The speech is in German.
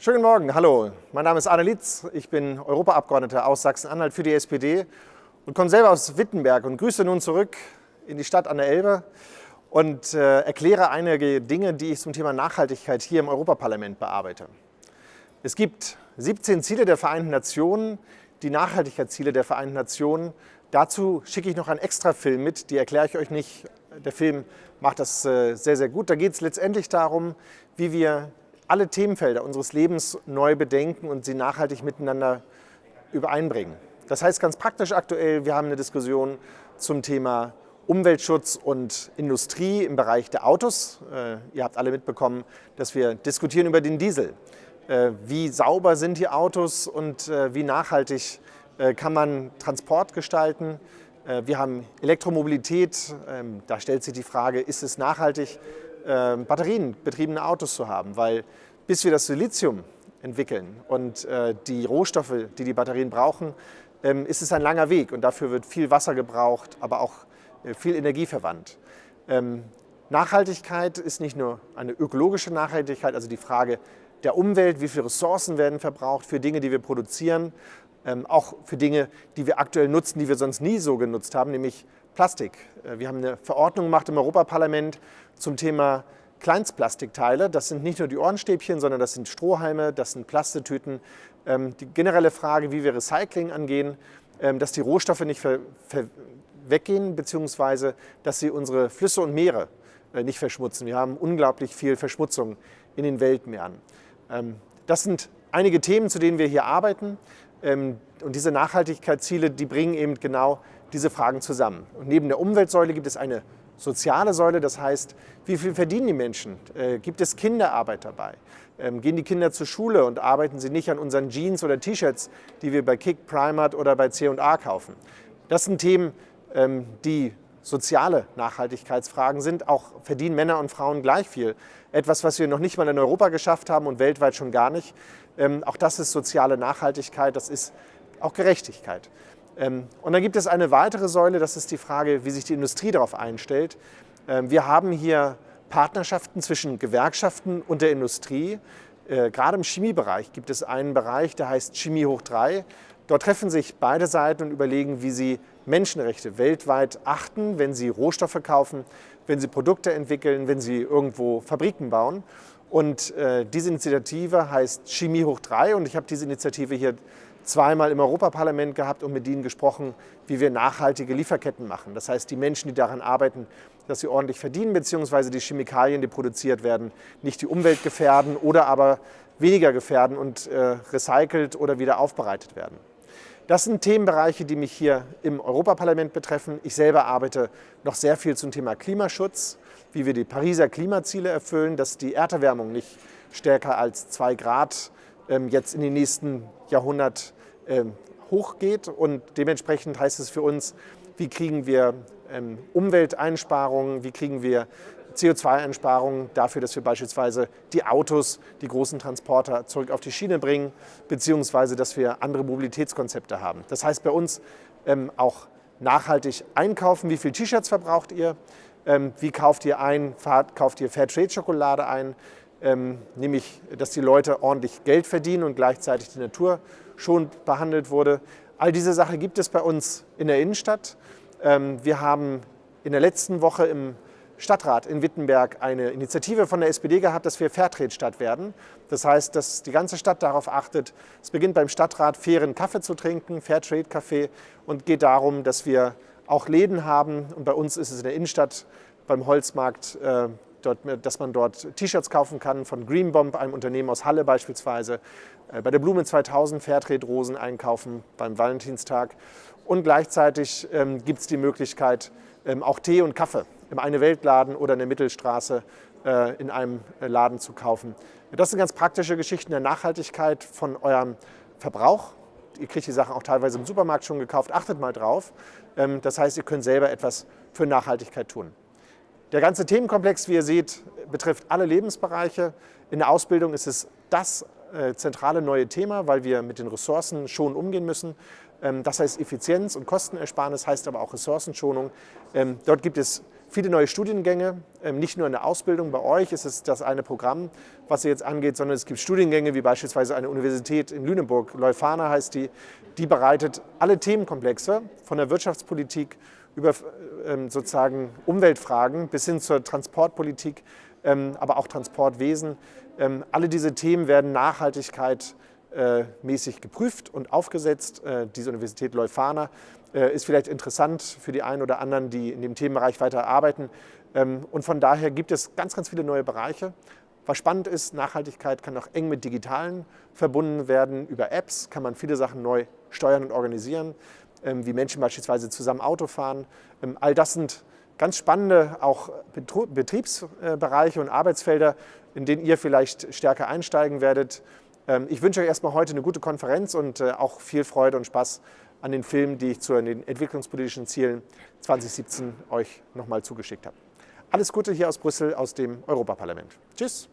Schönen Morgen, hallo. Mein Name ist Arne Litz, ich bin Europaabgeordneter aus Sachsen-Anhalt für die SPD und komme selber aus Wittenberg und grüße nun zurück in die Stadt an der Elbe und äh, erkläre einige Dinge, die ich zum Thema Nachhaltigkeit hier im Europaparlament bearbeite. Es gibt 17 Ziele der Vereinten Nationen, die Nachhaltigkeitsziele der Vereinten Nationen. Dazu schicke ich noch einen extra Film mit, die erkläre ich euch nicht. Der Film macht das äh, sehr, sehr gut. Da geht es letztendlich darum, wie wir alle Themenfelder unseres Lebens neu bedenken und sie nachhaltig miteinander übereinbringen. Das heißt ganz praktisch aktuell, wir haben eine Diskussion zum Thema Umweltschutz und Industrie im Bereich der Autos. Äh, ihr habt alle mitbekommen, dass wir diskutieren über den Diesel. Äh, wie sauber sind die Autos und äh, wie nachhaltig kann man Transport gestalten. Wir haben Elektromobilität, ähm, da stellt sich die Frage, ist es nachhaltig, ähm, batterienbetriebene Autos zu haben, weil bis wir das Silizium entwickeln und äh, die Rohstoffe, die die Batterien brauchen, ähm, ist es ein langer Weg und dafür wird viel Wasser gebraucht, aber auch äh, viel Energie verwandt. Ähm, Nachhaltigkeit ist nicht nur eine ökologische Nachhaltigkeit, also die Frage der Umwelt, wie viele Ressourcen werden verbraucht für Dinge, die wir produzieren, ähm, auch für Dinge, die wir aktuell nutzen, die wir sonst nie so genutzt haben, nämlich Plastik. Äh, wir haben eine Verordnung gemacht im Europaparlament zum Thema Kleinstplastikteile. Das sind nicht nur die Ohrenstäbchen, sondern das sind Strohhalme, das sind Plastetüten. Die generelle Frage, wie wir Recycling angehen, dass die Rohstoffe nicht weggehen, beziehungsweise dass sie unsere Flüsse und Meere äh, nicht verschmutzen. Wir haben unglaublich viel Verschmutzung in den Weltmeeren. Ähm, das sind einige Themen, zu denen wir hier arbeiten. Ähm, und diese Nachhaltigkeitsziele, die bringen eben genau diese Fragen zusammen. Und neben der Umweltsäule gibt es eine soziale Säule, das heißt, wie viel verdienen die Menschen? Äh, gibt es Kinderarbeit dabei? Ähm, gehen die Kinder zur Schule und arbeiten sie nicht an unseren Jeans oder T-Shirts, die wir bei Kick, Primark oder bei C&A kaufen? Das sind Themen, ähm, die soziale Nachhaltigkeitsfragen sind. Auch verdienen Männer und Frauen gleich viel. Etwas, was wir noch nicht mal in Europa geschafft haben und weltweit schon gar nicht. Ähm, auch das ist soziale Nachhaltigkeit, das ist auch Gerechtigkeit. Ähm, und dann gibt es eine weitere Säule, das ist die Frage, wie sich die Industrie darauf einstellt. Wir haben hier Partnerschaften zwischen Gewerkschaften und der Industrie. Äh, gerade im Chemiebereich gibt es einen Bereich, der heißt Chemie hoch 3. Dort treffen sich beide Seiten und überlegen, wie sie Menschenrechte weltweit achten, wenn sie Rohstoffe kaufen, wenn sie Produkte entwickeln, wenn sie irgendwo Fabriken bauen. Und äh, diese Initiative heißt Chemie hoch 3 und ich habe diese Initiative hier zweimal im Europaparlament gehabt und mit ihnen gesprochen, wie wir nachhaltige Lieferketten machen. Das heißt, die Menschen, die daran arbeiten, dass sie ordentlich verdienen, beziehungsweise die Chemikalien, die produziert werden, nicht die Umwelt gefährden oder aber weniger gefährden und äh, recycelt oder wieder aufbereitet werden. Das sind Themenbereiche, die mich hier im Europaparlament betreffen. Ich selber arbeite noch sehr viel zum Thema Klimaschutz, wie wir die Pariser Klimaziele erfüllen, dass die Erderwärmung nicht stärker als zwei Grad ähm, jetzt in den nächsten Jahrhundert ähm, hochgeht. Und dementsprechend heißt es für uns, wie kriegen wir ähm, Umwelteinsparungen, wie kriegen wir CO2-Einsparungen dafür, dass wir beispielsweise die Autos, die großen Transporter zurück auf die Schiene bringen, beziehungsweise dass wir andere Mobilitätskonzepte haben. Das heißt bei uns ähm, auch nachhaltig einkaufen. Wie viele T-Shirts verbraucht ihr? Ähm, wie kauft ihr ein? Kauft ihr Fairtrade-Schokolade ein? Ähm, nämlich, dass die Leute ordentlich Geld verdienen und gleichzeitig die Natur schon behandelt wurde. All diese Sachen gibt es bei uns in der Innenstadt. Ähm, wir haben in der letzten Woche im Stadtrat in Wittenberg eine Initiative von der SPD gehabt, dass wir Fairtrade-Stadt werden. Das heißt, dass die ganze Stadt darauf achtet, es beginnt beim Stadtrat, fairen Kaffee zu trinken, Fairtrade-Kaffee und geht darum, dass wir auch Läden haben. Und bei uns ist es in der Innenstadt beim Holzmarkt, äh, dort, dass man dort T-Shirts kaufen kann von Greenbomb, einem Unternehmen aus Halle beispielsweise. Äh, bei der Blume 2000 Fairtrade-Rosen einkaufen beim Valentinstag. Und gleichzeitig ähm, gibt es die Möglichkeit, ähm, auch Tee und Kaffee im Eine-Welt-Laden oder in der Mittelstraße äh, in einem äh, Laden zu kaufen. Das sind ganz praktische Geschichten der Nachhaltigkeit von eurem Verbrauch. Ihr kriegt die Sachen auch teilweise im Supermarkt schon gekauft. Achtet mal drauf. Ähm, das heißt, ihr könnt selber etwas für Nachhaltigkeit tun. Der ganze Themenkomplex, wie ihr seht, betrifft alle Lebensbereiche. In der Ausbildung ist es das äh, zentrale neue Thema, weil wir mit den Ressourcen schon umgehen müssen. Ähm, das heißt Effizienz und Kostenersparnis, heißt aber auch Ressourcenschonung. Ähm, dort gibt es viele neue Studiengänge, ähm, nicht nur in der Ausbildung. Bei euch ist es das eine Programm, was ihr jetzt angeht, sondern es gibt Studiengänge wie beispielsweise eine Universität in Lüneburg, Leuphana heißt die, die bereitet alle Themenkomplexe von der Wirtschaftspolitik über ähm, sozusagen Umweltfragen bis hin zur Transportpolitik, ähm, aber auch Transportwesen. Alle diese Themen werden Nachhaltigkeit äh, mäßig geprüft und aufgesetzt. Äh, diese Universität Leuphana äh, ist vielleicht interessant für die einen oder anderen, die in dem Themenbereich weiter arbeiten. Ähm, und von daher gibt es ganz, ganz viele neue Bereiche. Was spannend ist, Nachhaltigkeit kann auch eng mit Digitalen verbunden werden. Über Apps kann man viele Sachen neu steuern und organisieren, ähm, wie Menschen beispielsweise zusammen Auto fahren. Ähm, all das sind ganz spannende auch Betriebsbereiche und Arbeitsfelder, in denen ihr vielleicht stärker einsteigen werdet. Ich wünsche euch erstmal heute eine gute Konferenz und äh, auch viel Freude und Spaß an den Filmen, die ich zu den entwicklungspolitischen Zielen 2017 euch nochmal zugeschickt habe. Alles Gute hier aus Brüssel, aus dem Europaparlament. Tschüss!